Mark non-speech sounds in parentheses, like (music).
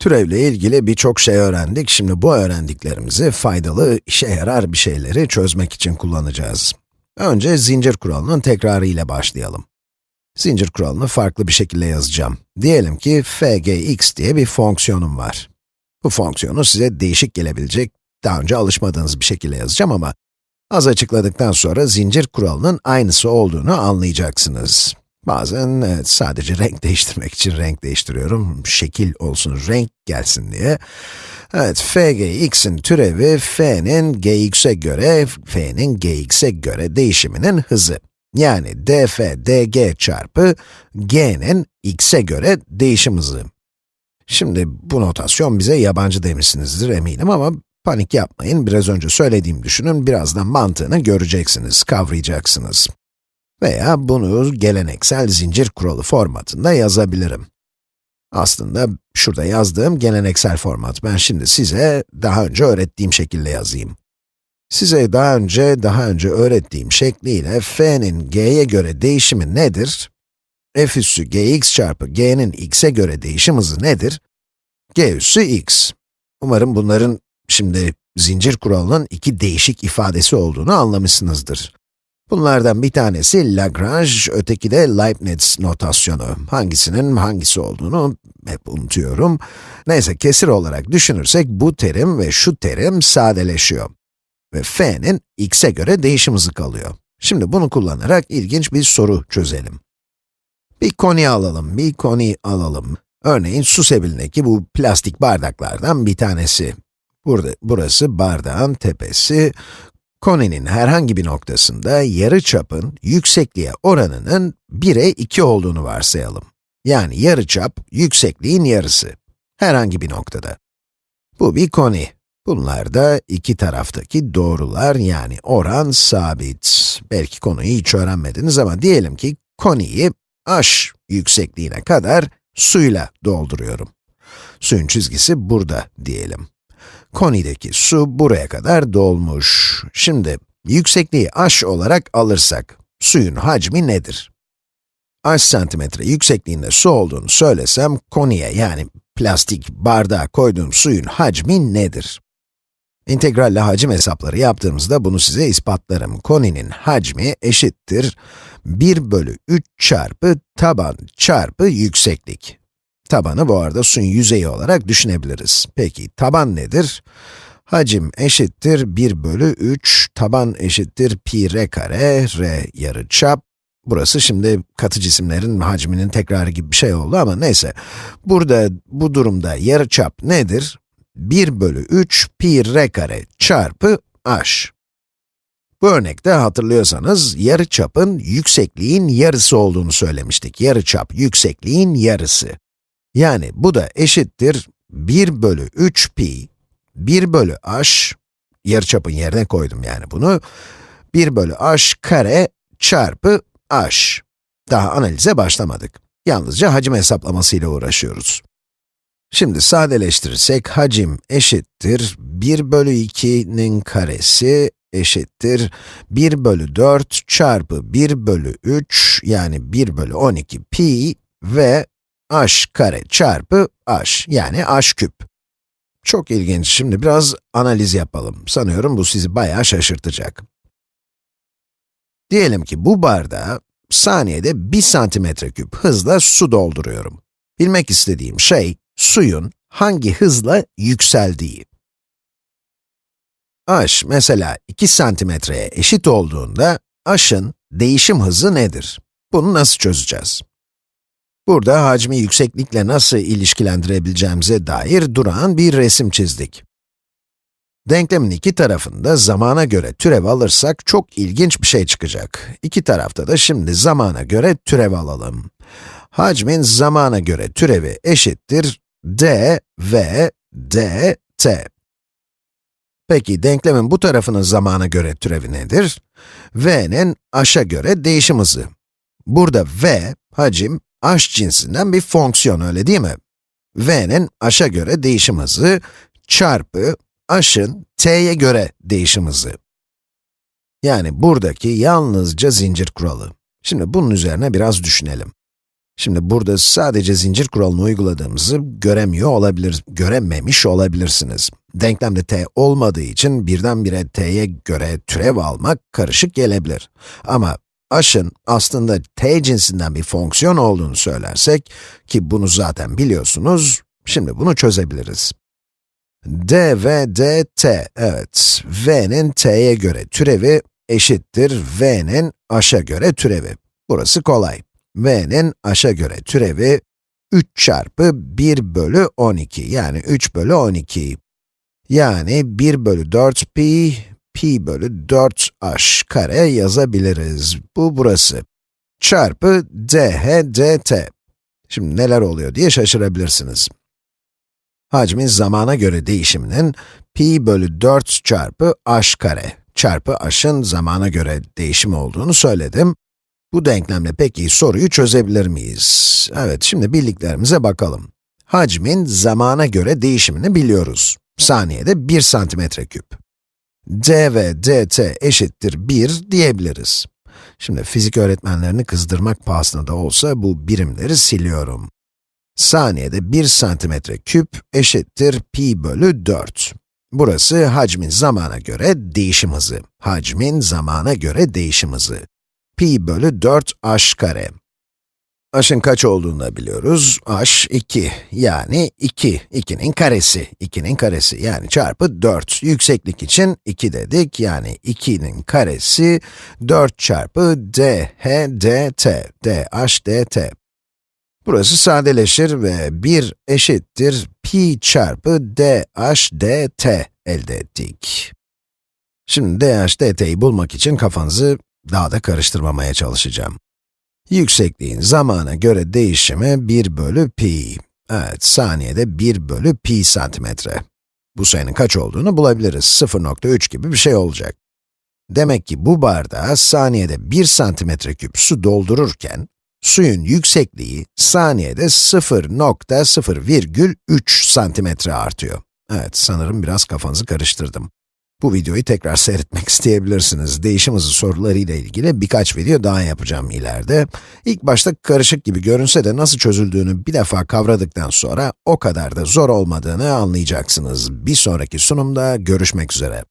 Türevle ilgili birçok şey öğrendik. Şimdi bu öğrendiklerimizi faydalı, işe yarar bir şeyleri çözmek için kullanacağız. Önce zincir kuralının tekrarı ile başlayalım. Zincir kuralını farklı bir şekilde yazacağım. Diyelim ki fgx diye bir fonksiyonum var. Bu fonksiyonu size değişik gelebilecek, daha önce alışmadığınız bir şekilde yazacağım ama az açıkladıktan sonra zincir kuralının aynısı olduğunu anlayacaksınız. Bazen evet, sadece renk (laughs) değiştirmek için renk değiştiriyorum. Şekil olsun, renk gelsin diye. Evet, fgx'in türevi f'nin gx'e göre, f'nin gx'e göre değişiminin hızı. Yani df dg çarpı g'nin x'e göre değişim hızı. Şimdi bu notasyon bize yabancı demişsinizdir eminim ama panik yapmayın. Biraz önce söylediğim düşünün, birazdan mantığını göreceksiniz, kavrayacaksınız. Veya bunu geleneksel zincir kuralı formatında yazabilirim. Aslında şurada yazdığım geleneksel format. Ben şimdi size daha önce öğrettiğim şekilde yazayım. Size daha önce, daha önce öğrettiğim şekliyle f'nin g'ye göre değişimi nedir? f üssü gx çarpı g'nin x'e göre değişim hızı nedir? g üssü x. Umarım bunların şimdi zincir kuralının iki değişik ifadesi olduğunu anlamışsınızdır. Bunlardan bir tanesi Lagrange, öteki de Leibniz notasyonu. Hangisinin hangisi olduğunu hep unutuyorum. Neyse, kesir olarak düşünürsek bu terim ve şu terim sadeleşiyor. Ve f'nin x'e göre değişim hızı kalıyor. Şimdi bunu kullanarak ilginç bir soru çözelim. Bir koni alalım, bir koni alalım. Örneğin su sebilindeki bu plastik bardaklardan bir tanesi. Burada, burası bardağın tepesi, Koninin herhangi bir noktasında yarı çapın yüksekliğe oranının 1'e 2 olduğunu varsayalım. Yani yarı çap yüksekliğin yarısı. Herhangi bir noktada. Bu bir koni. Bunlar da iki taraftaki doğrular yani oran sabit. Belki konuyu hiç öğrenmediniz ama diyelim ki koniyi h yüksekliğine kadar suyla dolduruyorum. Suyun çizgisi burada diyelim. Konideki su buraya kadar dolmuş. Şimdi, yüksekliği h olarak alırsak, suyun hacmi nedir? h santimetre yüksekliğinde su olduğunu söylesem, koniye yani plastik bardağa koyduğum suyun hacmi nedir? İntegralle hacim hesapları yaptığımızda bunu size ispatlarım. Koninin hacmi eşittir 1 bölü 3 çarpı taban çarpı yükseklik. Tabanı bu arada suyun yüzeyi olarak düşünebiliriz. Peki, taban nedir? Hacim eşittir 1 bölü 3, taban eşittir pi r kare, r yarı çap. Burası şimdi katı cisimlerin hacminin tekrarı gibi bir şey oldu ama neyse. Burada, bu durumda yarı çap nedir? 1 bölü 3 pi r kare çarpı h. Bu örnekte hatırlıyorsanız, yarı çapın yüksekliğin yarısı olduğunu söylemiştik. Yarı çap yüksekliğin yarısı. Yani bu da eşittir 1 bölü 3 pi, 1 bölü h, yarıçapın yerine koydum yani bunu, 1 bölü h kare çarpı h. Daha analize başlamadık. Yalnızca hacim hesaplamasıyla uğraşıyoruz. Şimdi sadeleştirirsek hacim eşittir 1 bölü 2'nin karesi eşittir 1 bölü 4 çarpı 1 bölü 3 yani 1 bölü 12 pi ve h kare çarpı h, yani h küp. Çok ilginç, şimdi biraz analiz yapalım. Sanıyorum bu sizi bayağı şaşırtacak. Diyelim ki bu bardağa saniyede 1 santimetre küp hızla su dolduruyorum. Bilmek istediğim şey, suyun hangi hızla yükseldiği. h mesela 2 santimetreye eşit olduğunda, h'ın değişim hızı nedir? Bunu nasıl çözeceğiz? Burada hacmi yükseklikle nasıl ilişkilendirebileceğimize dair durağan bir resim çizdik. Denklemin iki tarafında zamana göre türev alırsak çok ilginç bir şey çıkacak. İki tarafta da şimdi zamana göre türev alalım. Hacmin zamana göre türevi eşittir d v d t. Peki denklemin bu tarafının zamana göre türevi nedir? v'nin h'a göre değişim hızı. Burada v, hacim, h cinsinden bir fonksiyon, öyle değil mi? v'nin h'a göre değişim hızı çarpı h'ın t'ye göre değişim hızı. Yani buradaki yalnızca zincir kuralı. Şimdi bunun üzerine biraz düşünelim. Şimdi burada sadece zincir kuralını uyguladığımızı göremiyor olabilir, görememiş olabilirsiniz. Denklemde t olmadığı için birdenbire t'ye göre türev almak karışık gelebilir. Ama aşın aslında t cinsinden bir fonksiyon olduğunu söylersek, ki bunu zaten biliyorsunuz, şimdi bunu çözebiliriz. d ve dt, evet, v'nin t'ye göre türevi eşittir v'nin aşa göre türevi. Burası kolay v'nin aşa göre türevi 3 çarpı 1 bölü 12, yani 3 bölü 12. Yani 1 bölü 4 pi, pi bölü 4 h kare yazabiliriz. Bu burası. Çarpı dh dt. Şimdi neler oluyor diye şaşırabilirsiniz. Hacmin zamana göre değişiminin pi bölü 4 çarpı h kare çarpı h'ın zamana göre değişim olduğunu söyledim. Bu denklemle peki soruyu çözebilir miyiz? Evet, şimdi bildiklerimize bakalım. Hacmin zamana göre değişimini biliyoruz. Saniyede 1 santimetre küp. D ve dt eşittir 1 diyebiliriz. Şimdi fizik öğretmenlerini kızdırmak pahasına da olsa bu birimleri siliyorum. Saniyede 1 santimetre küp eşittir pi bölü 4. Burası hacmin zamana göre değişim hızı. Hacmin zamana göre değişim hızı pi bölü 4 h kare. H'ın kaç olduğunu biliyoruz. h 2, yani 2, 2'nin karesi, 2'nin karesi yani çarpı 4. Yükseklik için 2 dedik, yani 2'nin karesi 4 çarpı dh dt, dh dt. Burası sadeleşir ve 1 eşittir pi çarpı dh dt elde ettik. Şimdi dh dt'yi bulmak için kafanızı daha da karıştırmamaya çalışacağım. Yüksekliğin zamana göre değişimi 1 bölü pi. Evet, saniyede 1 bölü pi santimetre. Bu sayının kaç olduğunu bulabiliriz. 0.3 gibi bir şey olacak. Demek ki bu bardağa saniyede 1 santimetre küp su doldururken, suyun yüksekliği saniyede 0.0,3 santimetre artıyor. Evet, sanırım biraz kafanızı karıştırdım. Bu videoyu tekrar seyretmek isteyebilirsiniz. Değişim hızı sorularıyla ilgili birkaç video daha yapacağım ileride. İlk başta karışık gibi görünse de nasıl çözüldüğünü bir defa kavradıktan sonra o kadar da zor olmadığını anlayacaksınız. Bir sonraki sunumda görüşmek üzere.